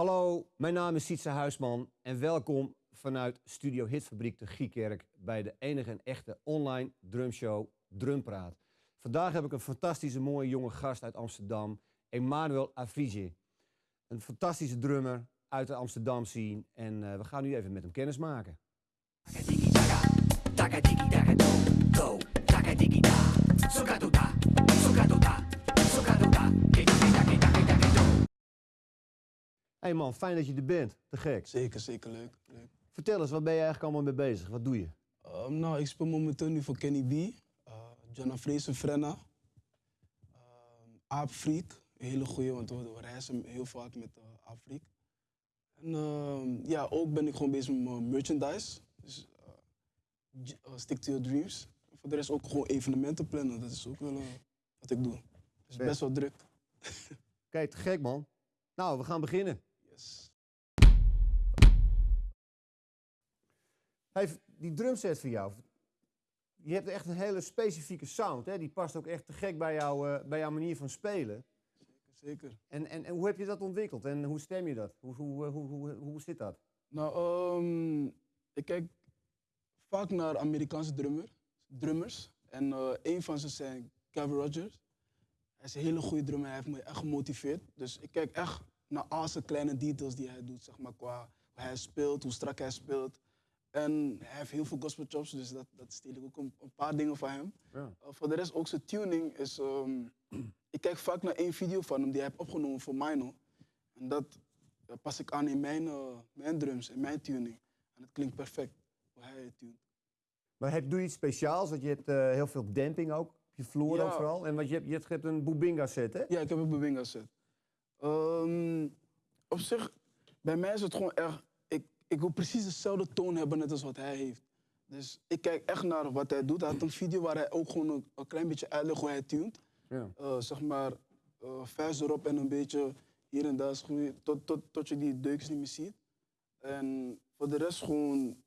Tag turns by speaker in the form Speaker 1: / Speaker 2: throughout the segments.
Speaker 1: Hallo, mijn naam is Sietse Huisman en welkom vanuit Studio Hitfabriek de Giekerk bij de enige en echte online drumshow Drumpraat. Vandaag heb ik een fantastische mooie jonge gast uit Amsterdam, Emmanuel Afrige. Een fantastische drummer uit de Amsterdam scene en eh, we gaan nu even met hem kennis maken. Hey man, fijn dat je er bent. Te gek.
Speaker 2: Zeker, zeker leuk. leuk.
Speaker 1: Vertel eens, waar ben je eigenlijk allemaal mee bezig? Wat doe je?
Speaker 2: Um, nou, ik speel momenteel nu voor Kenny B, uh, Jana Fraser Frenna, um, Aap Freak, een hele goeie, want we, reizen heel vaak met uh, Aap Freak. En um, ja, ook ben ik gewoon bezig met mijn merchandise, dus uh, uh, Stick to Your Dreams. Voor de rest ook gewoon evenementen plannen, dat is ook wel uh, wat ik doe. Dus
Speaker 1: Vet.
Speaker 2: best wel druk.
Speaker 1: Kijk, te gek man. Nou, we gaan beginnen.
Speaker 2: Yes.
Speaker 1: Hey, die drumset van jou. Je hebt echt een hele specifieke sound. Hè? Die past ook echt te gek bij, jou, eh, bij jouw manier van spelen.
Speaker 2: Zeker.
Speaker 1: En, en, en hoe heb je dat ontwikkeld? En hoe stem je dat? Hoe, hoe, hoe, hoe, hoe zit dat?
Speaker 2: Nou, ehm, ik kijk vaak naar Amerikaanse drummer, drummers. En eh, een van ze zijn Kevin Rogers. Hij is een hele goede drummer, hij heeft me echt gemotiveerd. Dus ik kijk echt naar al zijn kleine details die hij doet, zeg maar, qua hoe hij speelt, hoe strak hij speelt. En hij heeft heel veel gospel chops, dus dat, dat steel ik ook een, een paar dingen van hem.
Speaker 1: Ja.
Speaker 2: Uh, voor de rest ook zijn tuning is... ehm, ik kijk vaak naar één video van hem die hij heeft opgenomen voor Mino. En dat eh, pas ik aan in mijn, eh, mijn drums, in mijn tuning. En het klinkt perfect, hoe hij het tunt.
Speaker 1: Maar heb, doe je iets speciaals? Want je hebt eh, heel veel damping ook op je vloer
Speaker 2: Ja.
Speaker 1: ook vooral. En wat je hebt, je hebt, een Boobinga set, hè?
Speaker 2: Ja, ik heb een Bewinga set. Ehm, op zich, bij mij is het gewoon erg... Ik, ik wil precies dezelfde toon hebben net als wat hij heeft. Dus ik kijk echt naar wat hij doet. Hij had een video waar hij ook gewoon een, een klein beetje uitlegt hoe hij tunt.
Speaker 1: Ja.
Speaker 2: Eh, zeg maar, eh vuist erop en een beetje hier en daar schroeien, tot, tot, tot je die deukjes niet meer ziet. En voor de rest gewoon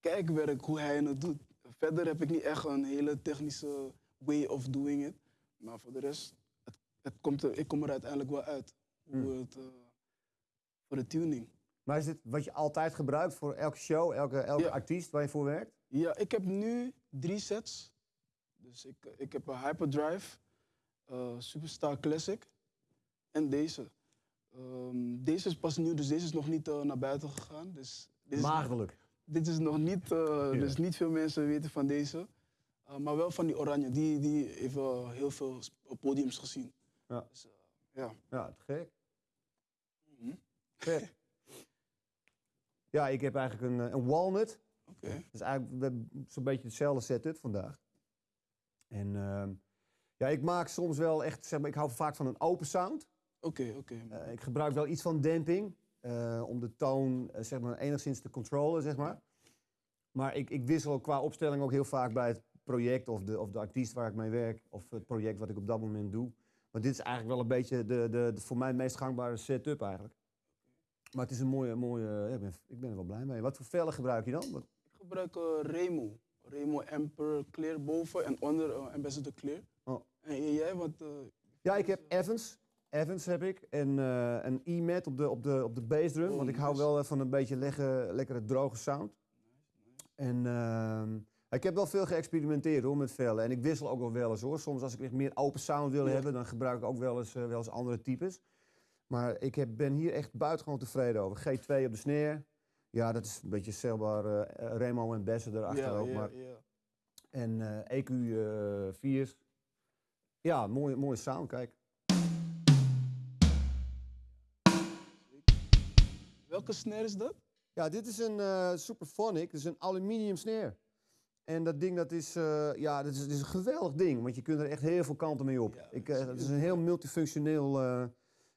Speaker 2: kijkwerk hoe hij het doet. Verder heb ik niet echt een hele technische way of doing it. Maar voor de rest, het, komt er, ik kom er uiteindelijk wel uit. Hoe
Speaker 1: Hmm.
Speaker 2: het, eh, voor de tuning.
Speaker 1: Maar is dit wat je altijd gebruikt voor elke show, elke, elke
Speaker 2: Ja.
Speaker 1: artiest waar je voor werkt?
Speaker 2: Ja, ik heb nu drie sets. Dus ik, ik heb een Hyperdrive, eh Superstar Classic en deze. Ehm, deze is pas nieuw, dus deze is nog niet eh, naar buiten gegaan. Dus dit is, dit is nog niet, eh, dus niet veel mensen weten van deze. Eh, maar wel van die oranje, die, die heeft heel veel podiums gezien.
Speaker 1: Ja.
Speaker 2: Dus, eh, ja.
Speaker 1: Ja, te gek. Vet. Ja, ik heb eigenlijk een, eh, een walnut.
Speaker 2: Oké.
Speaker 1: Dat is eigenlijk zo'n beetje hetzelfde setup vandaag. En ehm, ja, ik maak soms wel echt, zeg maar, ik hou vaak van een open sound.
Speaker 2: Oké, oké.
Speaker 1: Eh, ik gebruik wel iets van damping om de toon zeg maar, enigszins te controleren, zeg maar. Maar ik, ik wissel qua opstelling ook heel vaak bij het project of de, of de artiest waar ik mee werk. Of het project wat ik op dat moment doe. Dit is eigenlijk wel een beetje de, de, de voor mij meest gangbare setup eigenlijk. Maar het is een mooie, mooie ja, ik, ben, ik ben er wel blij mee. Wat voor vellen gebruik je dan? Wat-
Speaker 2: Ik gebruik eh, Remo. Remo Emperor Clear boven en onder eh, Ambassador Clear.
Speaker 1: Oh.
Speaker 2: En jij, wat... eh,
Speaker 1: Ja, ik heb Evans. Evans heb ik. En eh, een E-mat op de, op de, op de bassdrum.
Speaker 2: Oh,
Speaker 1: want ik hou wel eh, van een beetje legge, lekkere droge sound. En ehm, ik heb wel veel geëxperimenteerd hoor, met vellen. En ik wissel ook wel wel eens hoor. Soms als ik echt meer open sound wil
Speaker 2: Ja.
Speaker 1: hebben, dan gebruik ik ook wel eens, eh, wel eens andere types. Maar ik heb, ben hier echt buitengewoon tevreden over. G2 op de snare. Ja, dat is een beetje celbaar eh, Remo en Bessen erachter
Speaker 2: ja,
Speaker 1: ook.
Speaker 2: ja,
Speaker 1: maar,
Speaker 2: ja.
Speaker 1: en eh EQ eh 4. Ja, mooie, mooie sound, kijk.
Speaker 2: Welke snare is dat?
Speaker 1: Ja, dit is een eh Superphonic, dat is een aluminium snare. En dat ding, dat is, eh, ja, dat is, dat is een geweldig ding, want je kunt er echt heel veel kanten mee op.
Speaker 2: Ja,
Speaker 1: ik,
Speaker 2: dat
Speaker 1: eh,
Speaker 2: is
Speaker 1: het is een heel multifunctioneel eh,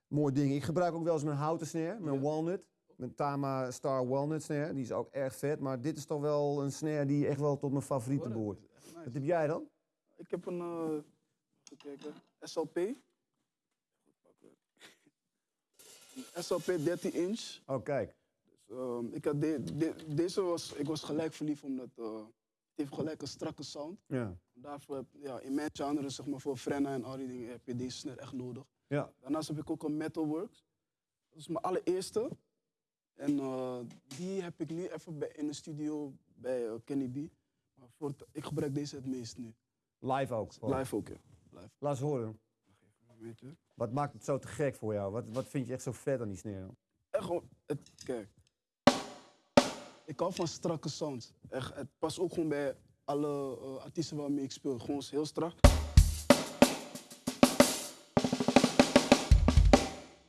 Speaker 1: mooi ding. Ik gebruik ook wel eens mijn houten snare, mijn
Speaker 2: Ja.
Speaker 1: walnut. Mijn Tama Star Walnut snare, die is ook erg vet. Maar dit is toch wel een snare die echt wel tot mijn favorieten
Speaker 2: Hoor,
Speaker 1: behoort.
Speaker 2: nice.
Speaker 1: Wat heb jij dan?
Speaker 2: Ik heb een... eh, even kijken. SLP. Een SLP 13 inch.
Speaker 1: Oh, kijk.
Speaker 2: Dus, ehm, ik had de- de- deze was, ik was gelijk verliefd omdat eh, heeft gelijk een strakke sound.
Speaker 1: Ja.
Speaker 2: Daarvoor heb, ja, in mijn genre, zeg maar voor Frenna en al die dingen, heb je deze snare echt nodig.
Speaker 1: Ja.
Speaker 2: Daarnaast heb ik ook een Metalworks. Dat is mijn allereerste. En eh, die heb ik nu even bij, in de studio bij eh, Kenny B. Maar voor het- ik gebruik deze het meest nu.
Speaker 1: Live ook.
Speaker 2: Live ook, ja. Live.
Speaker 1: Laat eens horen. Wat maakt het zo te gek voor jou? Wat, wat vind je echt zo vet aan die snare?
Speaker 2: Echt gewoon, het, kijk. Ik hou van strakke sounds. Echt, het past ook gewoon bij alle eh, artiesten waarmee ik speel. Gewoon heel strak.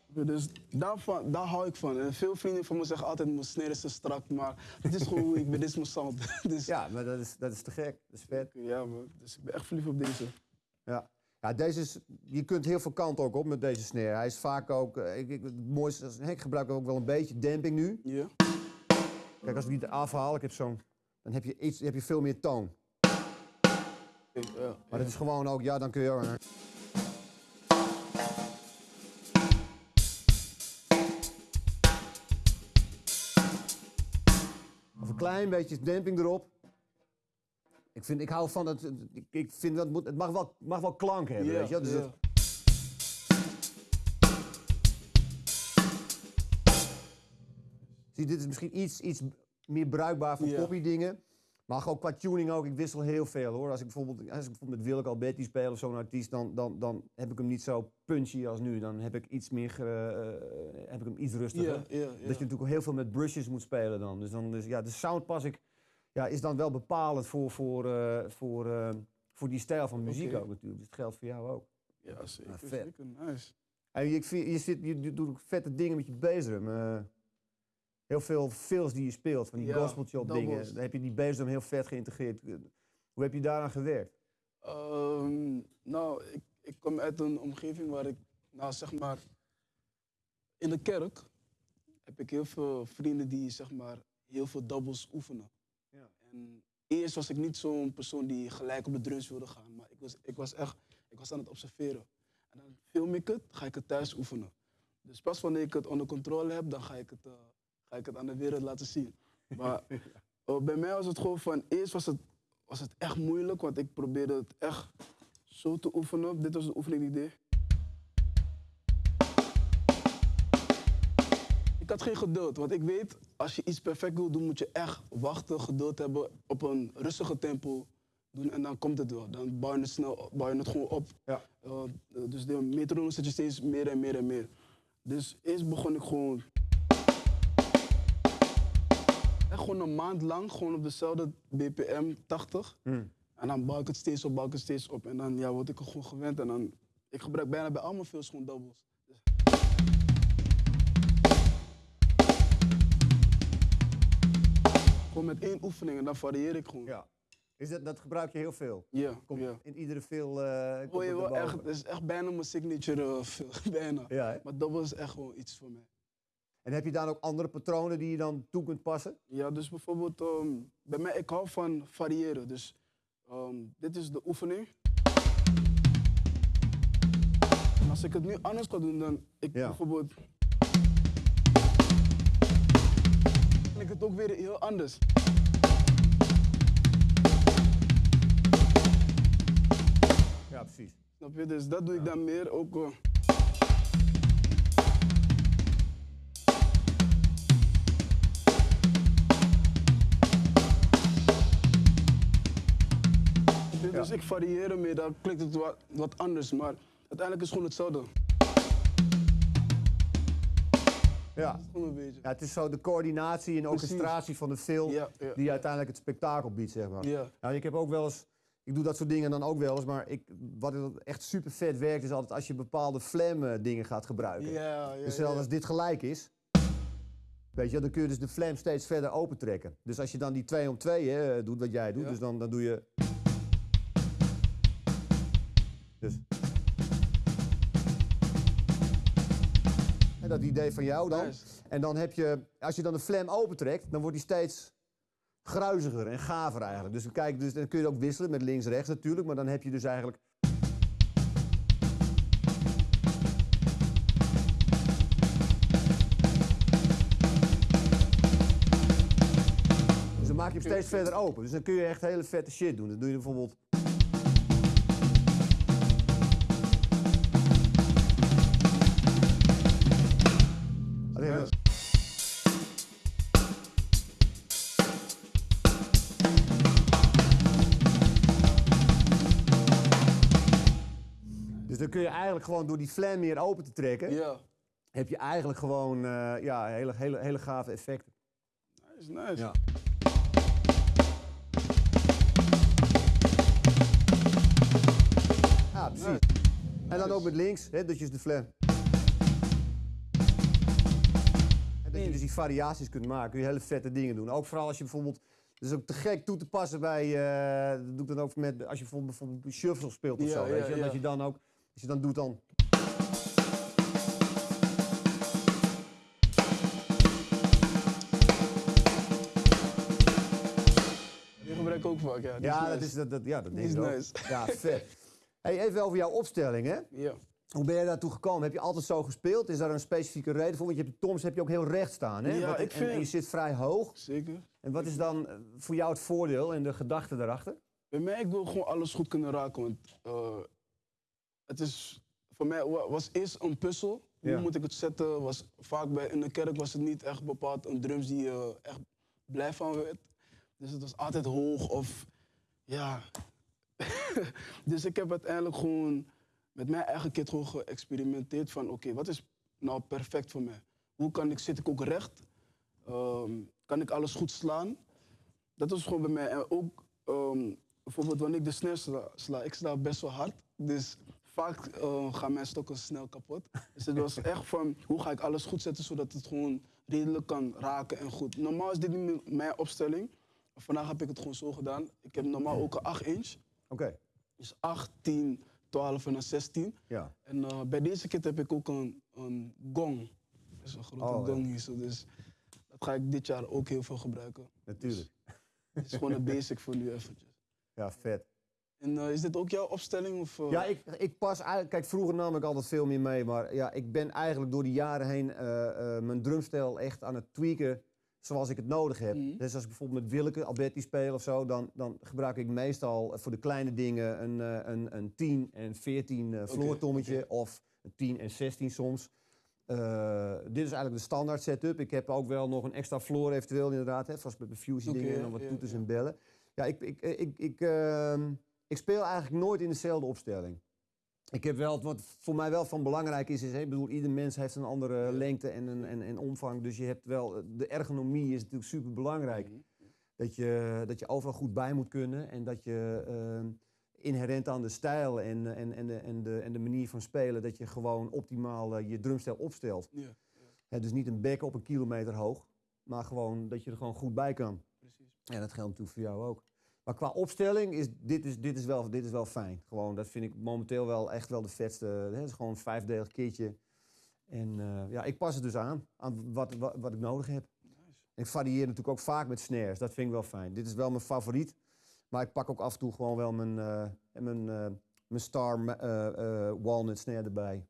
Speaker 2: Dus daarvan, daar hou ik van. En veel vrienden van me zeggen altijd, mijn snare is te strak, maar het is gewoon hoe ik ben, dit is mijn sound. dus, ja.
Speaker 1: Ja, maar dat is, dat is te gek. Dat is vet.
Speaker 2: man. Dus ik ben echt verliefd op deze.
Speaker 1: Ja. Ja, deze is, je kunt heel veel kanten ook op met deze snare. Hij is vaak ook, eh, ik, ik, het mooiste, is- ik gebruik ook wel een beetje damping nu.
Speaker 2: Ja?
Speaker 1: Kijk, als ik die eraf haal, ik heb zo'n, dan heb je, iets, heb je veel meer toon. Maar dat is gewoon ook, ja, dan kun je ook... Of een klein beetje damping erop. Ik, vind, ik hou van dat. Ik, vind dat moet, het mag wel, mag wel klank hebben.
Speaker 2: Ja,
Speaker 1: weet je? wel? Dus
Speaker 2: ja.
Speaker 1: dat- zie, dit is misschien iets, iets meer bruikbaar voor poppy dingen. Maar ook qua tuning ook, ik wissel heel veel hoor. Als ik bijvoorbeeld, als ik bijvoorbeeld met Willeke Alberti speel of zo'n artiest, dan, dan, dan heb ik hem niet zo punchy als nu. Dan heb ik iets meer, ge- eh, heb ik hem iets rustiger. Dat je natuurlijk ook heel veel met brushes moet spelen dan. Dus dan dus, ja, de sound pas ik, ja, is dan wel bepalend voor, voor, eh, voor, eh, voor die stijl van muziek ook natuurlijk. Dus het geldt voor jou ook.
Speaker 2: Ja, zeker,
Speaker 1: Ah, vet.
Speaker 2: zeker. Nice.
Speaker 1: En je, je, zit, je, doet ook vette dingen met je bassdrum. Heel veel fills die je speelt, van die
Speaker 2: Ja,
Speaker 1: gospelchop dingen. Dan heb je die bassdrum heel vet geïntegreerd. Hoe heb je daaraan gewerkt?
Speaker 2: Ehm, nou, ik, ik kom uit een omgeving waar ik, nou zeg maar, in de kerk heb ik heel veel vrienden die zeg maar heel veel doubles oefenen.
Speaker 1: Ja.
Speaker 2: En eerst was ik niet zo'n persoon die gelijk op de drums wilde gaan, maar ik was, ik was echt, ik was aan het observeren. En dan film ik het, ga ik het thuis oefenen. Dus pas wanneer ik het onder controle heb, dan ga ik het, eh, ga ik het aan de wereld laten zien. Maar eh, bij mij was het gewoon van, eerst was het, was het echt moeilijk, want ik probeerde het echt zo te oefenen. Dit was de oefening die ik deed. Ik had geen geduld, want ik weet, als je iets perfect wil doen, moet je echt wachten, geduld hebben, op een rustige tempo doen en dan komt het wel. Dan bouw je het snel, bouw je het gewoon op.
Speaker 1: Ja.
Speaker 2: Eh, dus de metronoom zet je steeds meer en meer en meer. Dus eerst begon ik gewoon. Gewoon een maand lang, gewoon op dezelfde BPM 80.
Speaker 1: Hmm.
Speaker 2: En dan bouw ik het steeds op, bouw ik het steeds op. En dan ja, word ik er gewoon gewend. En dan, ik gebruik bijna bij allemaal films gewoon doubles. Dus- Gewoon met één oefening en dan varieer ik gewoon.
Speaker 1: Ja. Is dat, dat gebruik je heel veel?
Speaker 2: Ja,
Speaker 1: in iedere veel.
Speaker 2: je
Speaker 1: het
Speaker 2: wel
Speaker 1: erboven.
Speaker 2: echt, het is echt bijna mijn signature eh, film, bijna.
Speaker 1: Ja?
Speaker 2: Maar double is echt gewoon iets voor mij.
Speaker 1: En heb je dan ook andere patronen die je dan toe kunt passen?
Speaker 2: Ja, dus bijvoorbeeld, ehm, bij mij, ik hou van variëren. Dus ehm, dit is de oefening. En als ik het nu anders ga doen, dan ik
Speaker 1: Ja.
Speaker 2: bijvoorbeeld. Dan ik het ook weer heel anders.
Speaker 1: Ja, precies.
Speaker 2: Snap je? Dus dat doe ik dan meer ook. eh, Ik varieer ermee, dan klinkt het wat, wat anders, maar uiteindelijk is het gewoon hetzelfde.
Speaker 1: Ja.
Speaker 2: Gewoon een beetje.
Speaker 1: ja, het is zo de coördinatie en
Speaker 2: Precies.
Speaker 1: orchestratie van de film
Speaker 2: Ja, ja.
Speaker 1: die uiteindelijk het spektakel biedt, zeg maar.
Speaker 2: Ja.
Speaker 1: Nou, ik heb ook wel eens, ik doe dat soort dingen dan ook wel eens, maar ik, wat echt super vet werkt is altijd als je bepaalde flam eh, dingen gaat gebruiken.
Speaker 2: Ja, ja,
Speaker 1: dus als dit gelijk is, weet je, dan kun je dus de flam steeds verder opentrekken. Dus als je dan die 2 om 2 hè, doet wat jij doet,
Speaker 2: Ja.
Speaker 1: dus dan, dan doe je. Dus. En dat idee van jou dan. En dan heb je, als je dan de flam opentrekt, dan wordt die steeds gruiziger en gaver eigenlijk. Dus, kijk, dus dan kun je ook wisselen met links-rechts natuurlijk, maar dan heb je dus eigenlijk. Dus dan maak je hem steeds verder open. Dus dan kun je echt hele vette shit doen. Dan doe je bijvoorbeeld. Eigenlijk gewoon door die flan meer open te trekken,
Speaker 2: Ja.
Speaker 1: heb je eigenlijk gewoon eh, ja, hele, hele, hele gave effecten.
Speaker 2: Nice, nice.
Speaker 1: Ja. Ja, precies. En dan ook met links, hè, dat je dus de flan. En dat je dus die variaties kunt maken, kun je hele vette dingen doen. Ook vooral als je bijvoorbeeld, dat is ook te gek toe te passen bij, eh, dat doe ik dan ook met, als je bijvoorbeeld, bijvoorbeeld shuffle speelt of
Speaker 2: Ja,
Speaker 1: zo, weet
Speaker 2: ja,
Speaker 1: je.
Speaker 2: ja.
Speaker 1: Dat je dan ook, als je dan doet dan...
Speaker 2: Die gebruik ik ook vaak, ja. Die
Speaker 1: Ja,
Speaker 2: is
Speaker 1: dat is, dat, dat, ja, dat denk
Speaker 2: is
Speaker 1: ik
Speaker 2: nice.
Speaker 1: Ja, vet. Hey, even over jouw opstelling, hè?
Speaker 2: Ja.
Speaker 1: Hoe ben je daartoe gekomen? Heb je altijd zo gespeeld? Is daar een specifieke reden voor? Want je hebt de Toms heb je ook heel recht staan, hè?
Speaker 2: Ja,
Speaker 1: Wat-
Speaker 2: ik
Speaker 1: en, en
Speaker 2: vind-
Speaker 1: je zit vrij hoog.
Speaker 2: Zeker.
Speaker 1: En wat is dan eh, voor jou het voordeel en de gedachte daarachter?
Speaker 2: Bij mij, ik wil gewoon alles goed kunnen raken. Want eh, het is, voor mij wa- was eerst een puzzel. Hoe
Speaker 1: Ja.
Speaker 2: moet ik het zetten? Was, vaak bij, in de kerk was het niet echt bepaald een drums die je echt blij van werd. Dus het was altijd hoog of ja. dus ik heb uiteindelijk gewoon met mijn eigen kit gewoon geëxperimenteerd van oké, wat is nou perfect voor mij? Hoe kan ik, zit ik ook recht? Ehm, kan ik alles goed slaan? Dat was gewoon bij mij. En ook ehm, bijvoorbeeld wanneer ik de snare sla, sla, ik sla best wel hard. Dus vaak eh, gaan mijn stokken snel kapot. Dus het was echt van, hoe ga ik alles goed zetten zodat het gewoon redelijk kan raken en goed. Normaal is dit niet mijn opstelling. Vandaag heb ik het gewoon zo gedaan. Ik heb normaal ook een 8 inch.
Speaker 1: Oké,
Speaker 2: Dus 8, 10, 12 en dan 16.
Speaker 1: ja.
Speaker 2: En eh, bij deze kit heb ik ook een, een gong. Dat is een grote
Speaker 1: Oh,
Speaker 2: gong hier. Dus dat ga ik dit jaar ook heel veel gebruiken.
Speaker 1: Natuurlijk.
Speaker 2: Het is gewoon een basic voor nu eventjes.
Speaker 1: Ja, vet.
Speaker 2: En eh, is dit ook jouw opstelling? Of, eh?
Speaker 1: Ja, ik, ik pas eigenlijk... Kijk, vroeger nam ik altijd veel meer mee. Maar ja, ik ben eigenlijk door de jaren heen eh, mijn drumstijl echt aan het tweaken zoals ik het nodig heb.
Speaker 2: Mhm.
Speaker 1: Dus als ik bijvoorbeeld met Willeke, Alberti speel of zo, dan, dan gebruik ik meestal voor de kleine dingen een, een, een 10 en 14 eh floortommetje
Speaker 2: oké.
Speaker 1: of een 10 en 16 soms. Dit is eigenlijk de standaard setup. Ik heb ook wel nog een extra floor eventueel inderdaad, hè, vast met de fusion
Speaker 2: Oké,
Speaker 1: dingen en dan wat toeters en bellen. Ja, ik, ik, ik, ik, ehm, ik speel eigenlijk nooit in dezelfde opstelling. Ik heb wel, wat voor mij wel van belangrijk is, is ik bedoel, ieder mens heeft een andere lengte en, een, en, en omvang. Dus je hebt wel, de ergonomie is natuurlijk super belangrijk.
Speaker 2: Mhm.
Speaker 1: Dat je, dat je overal goed bij moet kunnen en dat je ehm, inherent aan de stijl en, en, en, de, en, de, en de manier van spelen, dat je gewoon optimaal eh, je drumstijl opstelt. Dus niet een bek op een kilometer hoog, maar gewoon dat je er gewoon goed bij kan.
Speaker 2: precies.
Speaker 1: Ja, dat geldt natuurlijk voor jou ook. Maar qua opstelling is dit, is, dit, is wel, dit is wel fijn. Gewoon, dat vind ik momenteel wel echt wel de vetste. Het is gewoon een vijfdelig kitje. En eh, ja, ik pas het dus aan, aan wat, wat, wat ik nodig heb. Ik varieer natuurlijk ook vaak met snares, dat vind ik wel fijn. Dit is wel mijn favoriet. Maar ik pak ook af en toe gewoon wel mijn, eh, mijn, eh, mijn Star Walnut snare erbij.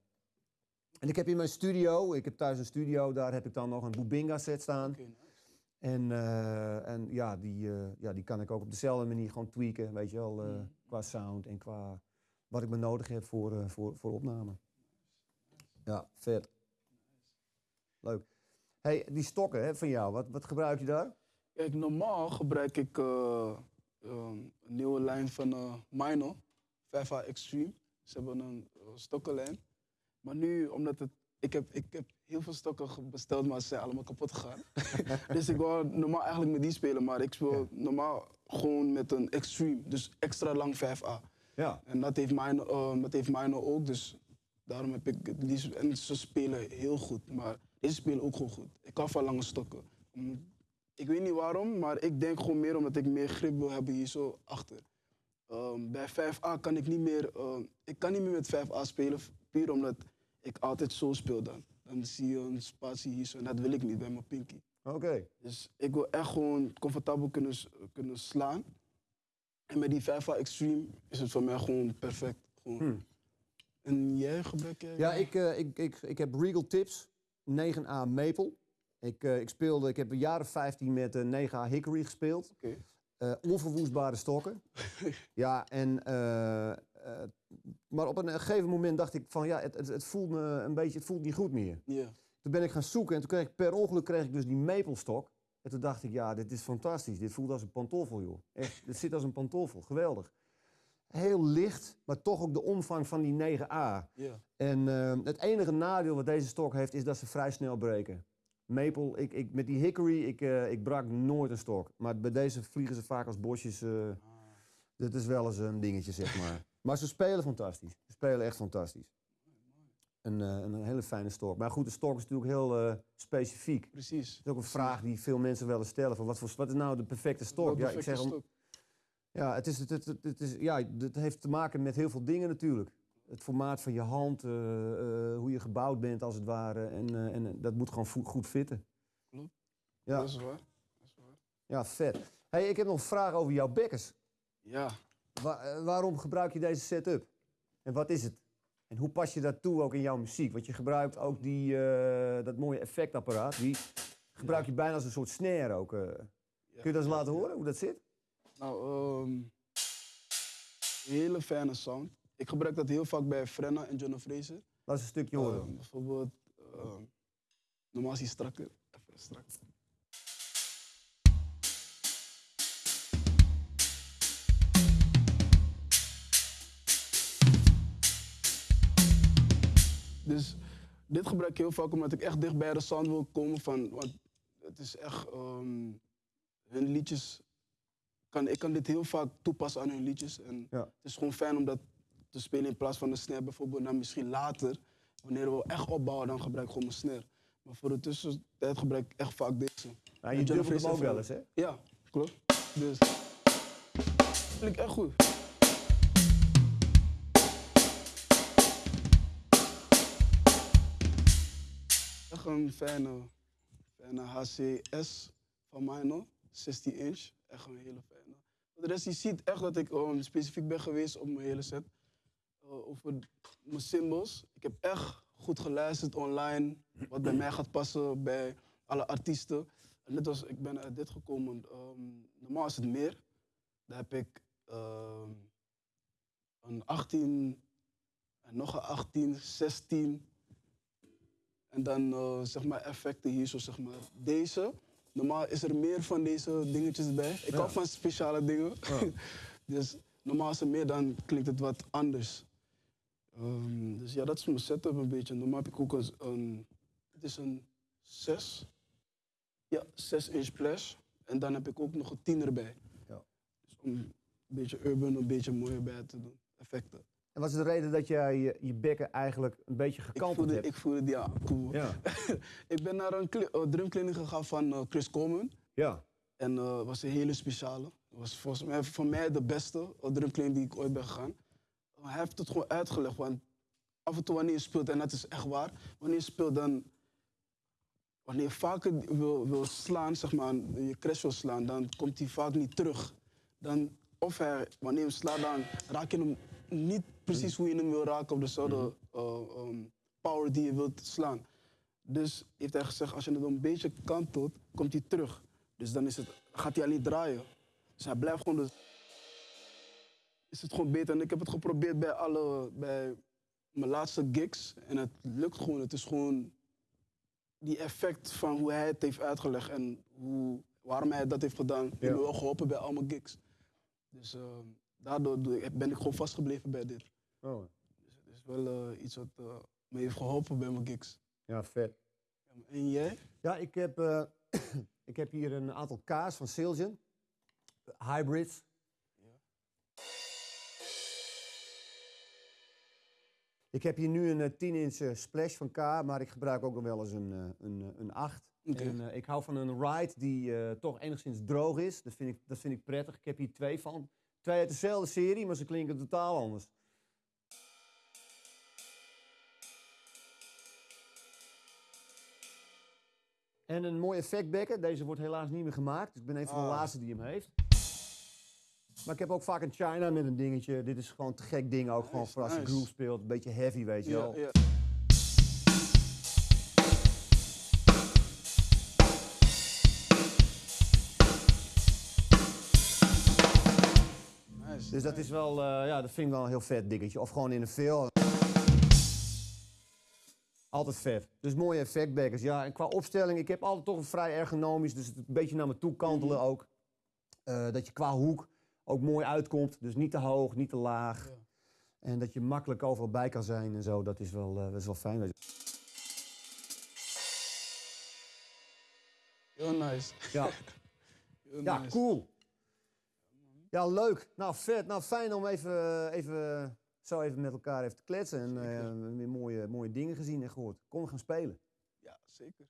Speaker 1: En ik heb in mijn studio, ik heb thuis een studio, daar heb ik dan nog een Bubinga set staan.
Speaker 2: Nice.
Speaker 1: En, eh, en ja, die, eh, ja, die kan ik ook op dezelfde manier gewoon tweaken, weet je wel, eh,
Speaker 2: Mm.
Speaker 1: qua sound en qua wat ik me nodig heb voor, voor, voor opname. Ja, vet. Leuk. hey, die stokken hè, van jou, wat, wat gebruik je daar?
Speaker 2: Kijk, normaal gebruik ik eh, ehm, een nieuwe lijn van eh Mino, 5A Extreme. Ze hebben een stokkenlijn. Maar nu, omdat het. Ik heb, ik heb heel veel stokken besteld, maar ze zijn allemaal kapot gegaan. dus ik wou normaal eigenlijk met die spelen, maar ik speel
Speaker 1: Ja.
Speaker 2: normaal gewoon met een Extreme. Dus extra lang 5A.
Speaker 1: Ja.
Speaker 2: En dat heeft Mino, eh, dat heeft Mino ook, dus daarom heb ik het liefst. En ze spelen heel goed, maar deze spelen ook gewoon goed. Ik hou van lange stokken. Mm, Ik weet niet waarom, maar ik denk gewoon meer omdat ik meer grip wil hebben hier zo achter. Ehm, bij 5A kan ik niet meer, ehm, ik kan niet meer met 5A spelen, puur omdat ik altijd zo speel dan. Dan zie je een spatie hier zo en dat wil ik niet bij mijn pinky.
Speaker 1: Oké.
Speaker 2: Dus ik wil echt gewoon comfortabel kunnen, kunnen slaan. En met die 5A Extreme is het voor mij gewoon perfect. Gewoon.
Speaker 1: Hm.
Speaker 2: En jij jij?
Speaker 1: Ja, ik, eh, ik, ik, ik heb Regal Tips 9A Maple. Ik, eh, ik, speelde, ik heb een jaar of 15 met eh, 9A Hickory gespeeld.
Speaker 2: Oké.
Speaker 1: Eh, onverwoestbare stokken. ja, en, eh, maar op een gegeven moment dacht ik van ja, het, het, het voelt me een beetje, het voelt niet goed meer.
Speaker 2: Ja.
Speaker 1: Toen ben ik gaan zoeken en toen kreeg ik per ongeluk kreeg ik dus die maple stok. En toen dacht ik, ja, dit is fantastisch. Dit voelt als een pantoffel, joh. Echt, dit zit als een pantoffel. Geweldig. heel licht, maar toch ook de omvang van die 9A.
Speaker 2: Ja.
Speaker 1: En eh, het enige nadeel wat deze stok heeft, is dat ze vrij snel breken. Maple, ik, ik, met die hickory, ik, eh, ik brak nooit een stok. Maar bij deze vliegen ze vaak als bosjes. eh dat is wel eens een dingetje, zeg maar. maar ze spelen fantastisch. Ze spelen echt fantastisch. Een, eh, een hele fijne stok. Maar goed, de stok is natuurlijk heel eh, specifiek.
Speaker 2: Precies.
Speaker 1: Dat is ook een vraag die veel mensen wel eens stellen. Van wat, voor, wat is nou de perfecte?
Speaker 2: Wel
Speaker 1: Ja, ik zeg, ja, het, is, het, het, het, het is, ja, het heeft te maken met heel veel dingen natuurlijk. Het formaat van je hand, eh, hoe je gebouwd bent als het ware. En, en dat moet gewoon goed fitten.
Speaker 2: Klopt.
Speaker 1: Ja,
Speaker 2: Dat is waar. Dat is waar.
Speaker 1: ja vet. Hey, ik heb nog een vraag over jouw bekkers.
Speaker 2: Ja.
Speaker 1: Wa- waarom gebruik je deze setup? En wat is het? En hoe pas je dat toe ook in jouw muziek? Want je gebruikt ook die, eh, dat mooie effectapparaat. Die gebruik je bijna als een soort snare ook. eh. Kun je dat eens laten horen, hoe dat zit?
Speaker 2: Nou, een hele fijne sound. Ik gebruik dat heel vaak bij Frenna en John Fraser.
Speaker 1: Laat eens een stukje horen.
Speaker 2: Ehm, bijvoorbeeld, ehm, normaal is hij strakker. Even strak. Dus dit gebruik ik heel vaak omdat ik echt dicht bij de sound wil komen van, want het is echt, ehm, hun liedjes, kan, ik kan dit heel vaak toepassen aan hun liedjes. En
Speaker 1: Ja.
Speaker 2: het is gewoon fijn om dat te spelen in plaats van de snare bijvoorbeeld. Dan misschien later, wanneer we echt opbouwen, dan gebruik ik gewoon mijn snare. Maar voor de tussentijd gebruik ik echt vaak deze.
Speaker 1: Nou, je dubbelt hem ook
Speaker 2: van-
Speaker 1: wel eens, hè?
Speaker 2: Ja, klopt. Dus. Klinkt echt goed. Echt een fijne, fijne HCS van mij nog. 16 inch. Echt een hele fijne. De rest, je ziet echt dat ik um, specifiek ben geweest op mijn hele set. Uh, over mijn symbols. Ik heb echt goed geluisterd online. Wat bij mij gaat passen bij alle artiesten. En net als ik ben uit dit gekomen. ehm, normaal is het meer. Daar heb ik ehm, een 18 en nog een 18, 16. En dan eh, zeg maar effecten hier, zo zeg maar. Deze. Normaal is er meer van deze dingetjes bij. Ik
Speaker 1: Ja.
Speaker 2: hou van speciale dingen. dus normaal is er meer, dan klinkt het wat anders. Ehm, dus ja, dat is mijn setup een beetje. Normaal heb ik ook een, een het is een 6. Ja, 6 inch splash. En dan heb ik ook nog een 10 erbij.
Speaker 1: Ja.
Speaker 2: Dus om een beetje urban, een beetje mooier bij te doen. Effecten.
Speaker 1: En wat is de reden dat jij je, je bekken eigenlijk een beetje
Speaker 2: Ik
Speaker 1: gekanteld
Speaker 2: voelde,
Speaker 1: hebt?
Speaker 2: ik voelde die aan. Cool.
Speaker 1: Ja.
Speaker 2: ik ben naar een eh, drumkliniek gegaan van eh, Chris Coleman.
Speaker 1: ja.
Speaker 2: En het was een hele speciale. Was volgens mij voor mij de beste drumkliniek die ik ooit ben gegaan. Hij heeft het gewoon uitgelegd. Want af en toe wanneer je speelt, en dat is echt waar, wanneer je speelt dan. Wanneer je vaker wil, wil slaan, zeg maar, je crash wil slaan, dan komt hij vaak niet terug. Dan, of hij, wanneer je hem slaat, dan raak je hem niet precies hoe je hem wil raken op dezelfde uh, um, power die je wilt slaan. Dus heeft hij gezegd, als je het een beetje kantelt, komt hij terug. Dus dan is het, gaat hij alleen draaien. Dus hij blijft gewoon... Dus, is het gewoon beter. En ik heb het geprobeerd bij, alle, bij mijn laatste gigs. En het lukt gewoon. Het is gewoon die effect van hoe hij het heeft uitgelegd. En hoe, waarom hij dat heeft gedaan. heeft
Speaker 1: Ja.
Speaker 2: me wel geholpen bij al mijn gigs. Dus eh, daardoor ben ik gewoon vastgebleven bij dit.
Speaker 1: Oh.
Speaker 2: Dus het is wel eh, iets wat eh, me heeft geholpen bij mijn gigs.
Speaker 1: ja, vet.
Speaker 2: En jij?
Speaker 1: Ja, ik heb, eh, ik heb hier een aantal K's van Siljan. Hybrids. Ik heb hier nu een eh, 10 inch eh, splash van K, maar ik gebruik ook nog wel eens een, een, een 8.
Speaker 2: Oké.
Speaker 1: En, eh, ik hou van een ride die toch enigszins droog is. Dat vind, ik, dat vind ik prettig. Ik heb hier twee van. Twee uit dezelfde serie, maar ze klinken totaal anders. En een mooi effectbekken. Deze wordt helaas niet meer gemaakt. Dus ik ben een van de
Speaker 2: Ah.
Speaker 1: laatste die hem heeft. Maar ik heb ook vaak een China met een dingetje. Dit is gewoon te gek ding ook. gewoon voor als je groove speelt. Een beetje heavy, weet je wel. Dus dat is wel, eh, ja, dat vind ik wel een heel vet dingetje. Of gewoon in een veel. Altijd vet. Dus mooie effectbackers. Ja, en qua opstelling, ik heb altijd toch een vrij ergonomisch, dus het een beetje naar me toe kantelen ook. Eh, dat je qua hoek ook mooi uitkomt. Dus niet te hoog, niet te laag.
Speaker 2: Ja.
Speaker 1: En dat je makkelijk overal bij kan zijn en zo. Dat is wel, eh, dat is wel fijn. weet je.
Speaker 2: Heel nice.
Speaker 1: Ja,
Speaker 2: Heel
Speaker 1: ja
Speaker 2: nice.
Speaker 1: cool. Ja, leuk. Nou, vet. Nou, fijn om even, even, zo even met elkaar even te kletsen. En eh, weer mooie, mooie dingen gezien en gehoord. Kom gaan spelen.
Speaker 2: Ja, zeker.